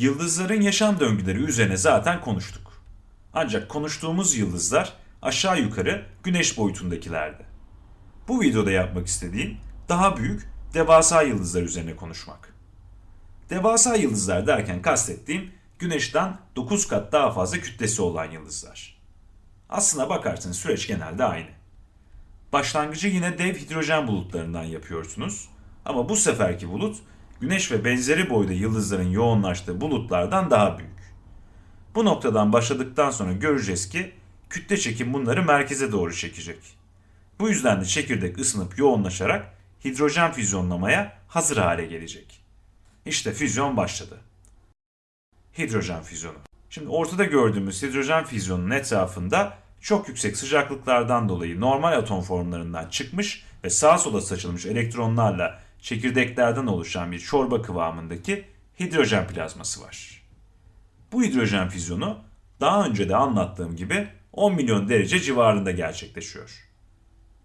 Yıldızların yaşam döngüleri üzerine zaten konuştuk. Ancak konuştuğumuz yıldızlar aşağı yukarı güneş boyutundakilerdi. Bu videoda yapmak istediğim daha büyük devasa yıldızlar üzerine konuşmak. Devasa yıldızlar derken kastettiğim güneşten 9 kat daha fazla kütlesi olan yıldızlar. Aslına bakarsanız süreç genelde aynı. Başlangıcı yine dev hidrojen bulutlarından yapıyorsunuz ama bu seferki bulut güneş ve benzeri boyda yıldızların yoğunlaştığı bulutlardan daha büyük. Bu noktadan başladıktan sonra göreceğiz ki kütle çekim bunları merkeze doğru çekecek. Bu yüzden de çekirdek ısınıp yoğunlaşarak hidrojen füzyonlamaya hazır hale gelecek. İşte füzyon başladı. Hidrojen füzyonu. Şimdi ortada gördüğümüz hidrojen füzyonunun etrafında çok yüksek sıcaklıklardan dolayı normal atom formlarından çıkmış ve sağa sola saçılmış elektronlarla çekirdeklerden oluşan bir çorba kıvamındaki hidrojen plazması var. Bu hidrojen füzyonu daha önce de anlattığım gibi 10 milyon derece civarında gerçekleşiyor.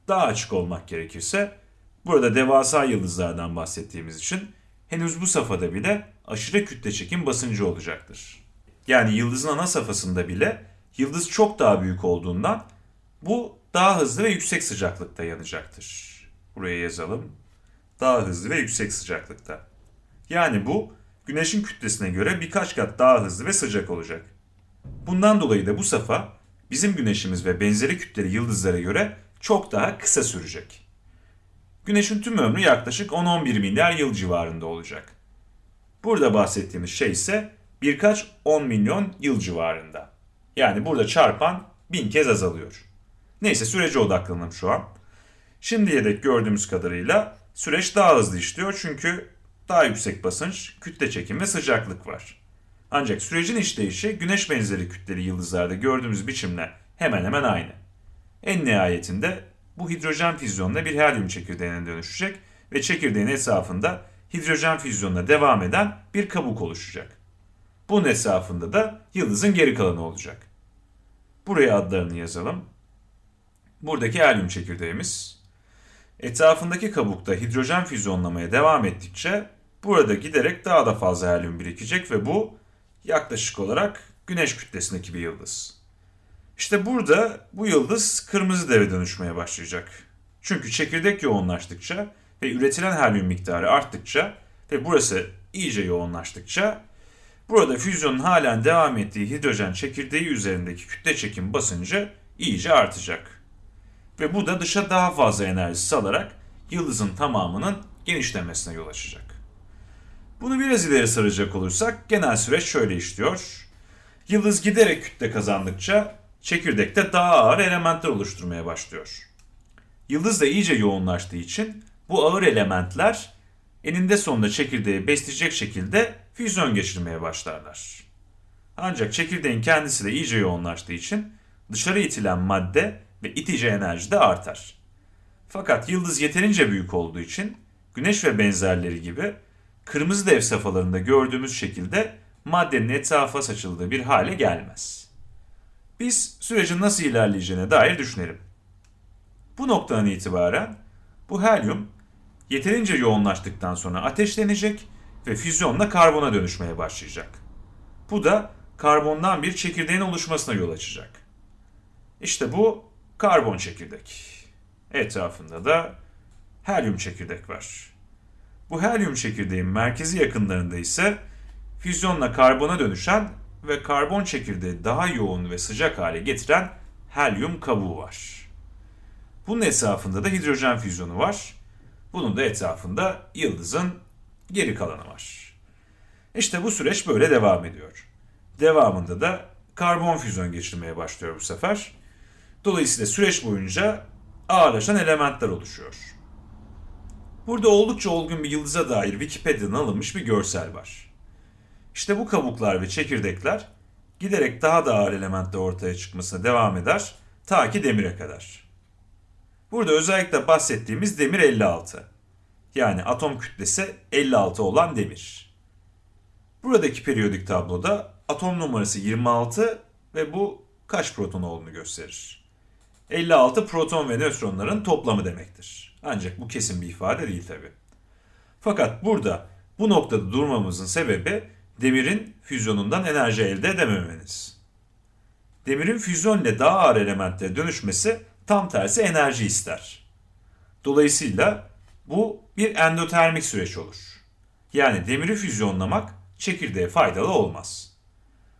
Daha açık olmak gerekirse burada devasa yıldızlardan bahsettiğimiz için henüz bu safhada bile aşırı kütle çekim basıncı olacaktır. Yani yıldızın ana safhasında bile yıldız çok daha büyük olduğundan bu daha hızlı ve yüksek sıcaklıkta yanacaktır. Buraya yazalım. Daha hızlı ve yüksek sıcaklıkta. Yani bu güneşin kütlesine göre birkaç kat daha hızlı ve sıcak olacak. Bundan dolayı da bu safha bizim güneşimiz ve benzeri kütleli yıldızlara göre çok daha kısa sürecek. Güneşin tüm ömrü yaklaşık 10-11 milyar yıl civarında olacak. Burada bahsettiğimiz şey ise birkaç 10 milyon yıl civarında. Yani burada çarpan bin kez azalıyor. Neyse sürece odaklanalım şu an. Şimdiye dek gördüğümüz kadarıyla süreç daha hızlı işliyor çünkü daha yüksek basınç, kütle çekim ve sıcaklık var. Ancak sürecin işleyişi güneş benzeri kütleli yıldızlarda gördüğümüz biçimle hemen hemen aynı. En nihayetinde bu hidrojen füzyonuna bir helyum çekirdeğine dönüşecek ve çekirdeğin etrafında hidrojen füzyonuna devam eden bir kabuk oluşacak. Bunun etrafında da yıldızın geri kalanı olacak. Buraya adlarını yazalım. Buradaki helyum çekirdeğimiz. Etrafındaki kabukta hidrojen füzyonlamaya devam ettikçe burada giderek daha da fazla helyum birikecek ve bu yaklaşık olarak güneş kütlesindeki bir yıldız. İşte burada bu yıldız kırmızı deve dönüşmeye başlayacak. Çünkü çekirdek yoğunlaştıkça ve üretilen helyum miktarı arttıkça ve burası iyice yoğunlaştıkça burada füzyonun halen devam ettiği hidrojen çekirdeği üzerindeki kütle çekim basıncı iyice artacak. Ve bu da dışa daha fazla enerji salarak yıldızın tamamının genişlemesine yol açacak. Bunu biraz ileri saracak olursak genel süreç şöyle işliyor. Yıldız giderek kütle kazandıkça çekirdekte daha ağır elementler oluşturmaya başlıyor. Yıldız da iyice yoğunlaştığı için bu ağır elementler eninde sonunda çekirdeği besleyecek şekilde füzyon geçirmeye başlarlar. Ancak çekirdeğin kendisi de iyice yoğunlaştığı için dışarı itilen madde ve itici enerji de artar. Fakat yıldız yeterince büyük olduğu için güneş ve benzerleri gibi kırmızı dev safhalarında gördüğümüz şekilde maddenin etrafa saçıldığı bir hale gelmez. Biz sürecin nasıl ilerleyeceğine dair düşünelim. Bu noktadan itibaren bu helyum yeterince yoğunlaştıktan sonra ateşlenecek ve füzyonla karbona dönüşmeye başlayacak. Bu da karbondan bir çekirdeğin oluşmasına yol açacak. İşte bu karbon çekirdek. Etrafında da helyum çekirdek var. Bu helyum çekirdeğin merkezi yakınlarında ise füzyonla karbona dönüşen ve karbon çekirdeği daha yoğun ve sıcak hale getiren helyum kabuğu var. Bunun etrafında da hidrojen füzyonu var. Bunun da etrafında yıldızın geri kalanı var. İşte bu süreç böyle devam ediyor. Devamında da karbon füzyon geçirmeye başlıyor bu sefer. Dolayısıyla süreç boyunca ağırlaşan elementler oluşuyor. Burada oldukça olgun bir yıldıza dair Wikipedia'dan alınmış bir görsel var. İşte bu kabuklar ve çekirdekler giderek daha da ağır elementler ortaya çıkmasına devam eder ta ki demire kadar. Burada özellikle bahsettiğimiz demir 56. Yani atom kütlesi 56 olan demir. Buradaki periyodik tabloda atom numarası 26 ve bu kaç proton olduğunu gösterir. 56 proton ve nötronların toplamı demektir. Ancak bu kesin bir ifade değil tabi. Fakat burada bu noktada durmamızın sebebi demirin füzyonundan enerji elde edememeniz. Demirin füzyon ile daha ağır elementlere dönüşmesi tam tersi enerji ister. Dolayısıyla bu bir endotermik süreç olur. Yani demiri füzyonlamak çekirdeğe faydalı olmaz.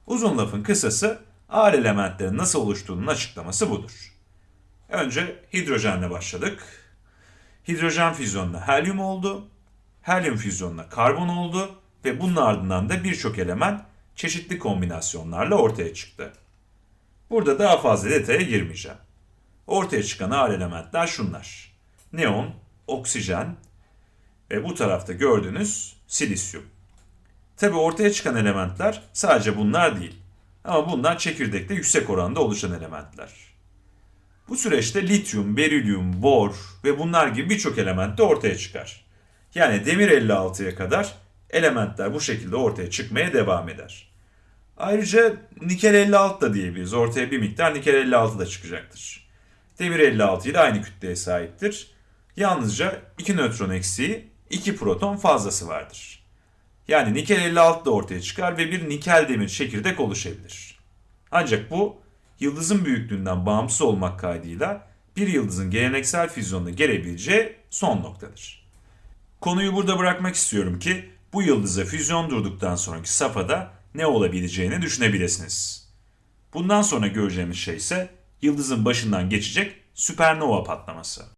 Uzun lafın kısası ağır elementlerin nasıl oluştuğunun açıklaması budur. Önce hidrojenle başladık. Hidrojen füzyonla helyum oldu. Helyum füzyonla karbon oldu ve bunun ardından da birçok element çeşitli kombinasyonlarla ortaya çıktı. Burada daha fazla detaya girmeyeceğim. Ortaya çıkan ağır elementler şunlar. Neon, oksijen ve bu tarafta gördüğünüz silisyum. Tabi ortaya çıkan elementler sadece bunlar değil. Ama bunlar çekirdekte yüksek oranda oluşan elementler. Bu süreçte lityum, berilyum, bor ve bunlar gibi birçok element de ortaya çıkar. Yani demir 56'ya kadar elementler bu şekilde ortaya çıkmaya devam eder. Ayrıca nikel 56 da diyebiliriz. Ortaya bir miktar nikel 56 da çıkacaktır. Demir 56 ile aynı kütleye sahiptir. Yalnızca 2 nötron eksiği, 2 proton fazlası vardır. Yani nikel 56 da ortaya çıkar ve bir nikel demir çekirdek oluşabilir. Ancak bu yıldızın büyüklüğünden bağımsız olmak kaydıyla bir yıldızın geleneksel füzyonuna gelebileceği son noktadır. Konuyu burada bırakmak istiyorum ki bu yıldıza füzyon durduktan sonraki safhada ne olabileceğini düşünebilirsiniz. Bundan sonra göreceğimiz şey ise yıldızın başından geçecek süpernova patlaması.